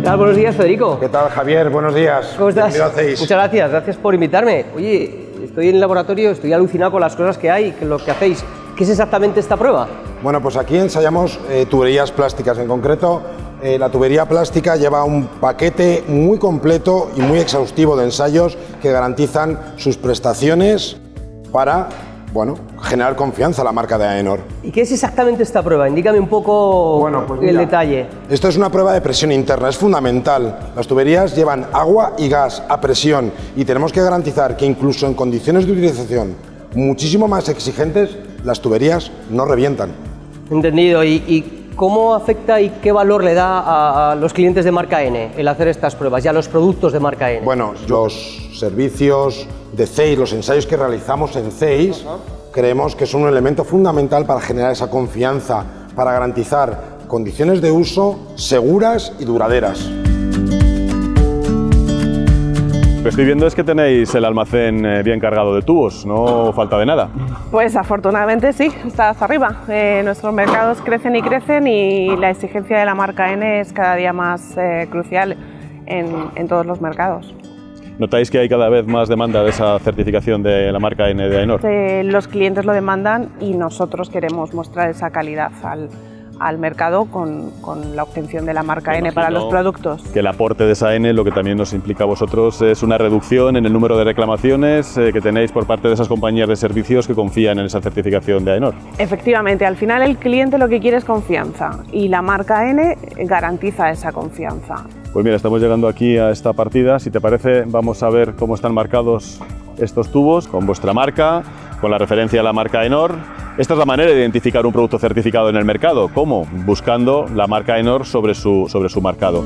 tal? Buenos días, Federico. ¿Qué tal, Javier? Buenos días. ¿Cómo estás? Muchas gracias, gracias por invitarme. Oye, estoy en el laboratorio, estoy alucinado con las cosas que hay, con lo que hacéis. ¿Qué es exactamente esta prueba? Bueno, pues aquí ensayamos eh, tuberías plásticas. En concreto, eh, la tubería plástica lleva un paquete muy completo y muy exhaustivo de ensayos que garantizan sus prestaciones para bueno, generar confianza a la marca de Aenor. ¿Y qué es exactamente esta prueba? Indícame un poco Bueno, pues el mira. detalle. Esto es una prueba de presión interna, es fundamental. Las tuberías llevan agua y gas a presión y tenemos que garantizar que incluso en condiciones de utilización muchísimo más exigentes, las tuberías no revientan. Entendido. ¿Y, y cómo afecta y qué valor le da a, a los clientes de marca N el hacer estas pruebas y a los productos de marca N? Bueno, los servicios de CEIS, los ensayos que realizamos en CEIS, creemos que son un elemento fundamental para generar esa confianza, para garantizar condiciones de uso seguras y duraderas. Lo que estoy viendo es que tenéis el almacén eh, bien cargado de tubos, no falta de nada. Pues afortunadamente sí, está hasta arriba. Eh, nuestros mercados crecen y crecen y la exigencia de la marca N es cada día más eh, crucial en, en todos los mercados. ¿Notáis que hay cada vez más demanda de esa certificación de la marca N de Aenor? Eh, los clientes lo demandan y nosotros queremos mostrar esa calidad al, al mercado con, con la obtención de la marca Me N para los productos. Que el aporte de esa N, lo que también nos implica a vosotros, es una reducción en el número de reclamaciones eh, que tenéis por parte de esas compañías de servicios que confían en esa certificación de Aenor. Efectivamente, al final el cliente lo que quiere es confianza y la marca N garantiza esa confianza. Pues mira, estamos llegando aquí a esta partida. Si te parece, vamos a ver cómo están marcados estos tubos con vuestra marca, con la referencia a la marca Enor. Esta es la manera de identificar un producto certificado en el mercado. ¿Cómo? Buscando la marca Enor sobre su, sobre su marcado.